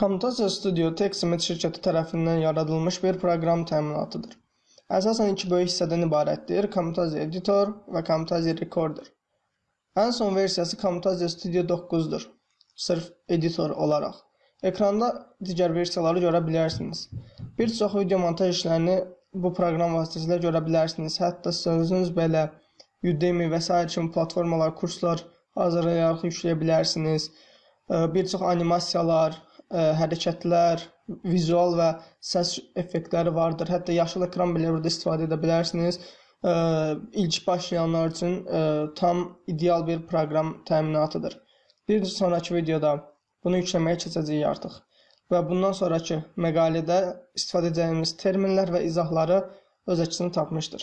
Camtasia Studio Textmate şirkəti tərəfindən yaradılmış bir proqram təminatıdır. Əsasən iki böyük hissədən ibarətdir: Camtasia Editor və Camtasia Recorder. Ən son versiyası Camtasia Studio 9-dur. Sırf editor olaraq. Ekranda digər versiyaları görə bilərsiniz. Bir çox video montaj işlərini bu proqram vasitəsilə görə bilərsiniz. Hətta siz özünüz belə Udemy və s. kimi platformalar, kurslar hazırlayaraq yükləyə bilərsiniz. Bir çox animasiyalar, hərəkətlər, vizual və səs effektləri vardır. Hətta yaşıl ekran belə burada istifadə edə bilərsiniz. İlk başlayanlar üçün tam ideal bir proqram təminatıdır. Bir sonrakı videoda bunu yükləməyə keçəcəyik artıq. Və bundan sonrakı məqalədə istifadə edəcəyimiz terminlər və izahları öz əksini tapmışdır.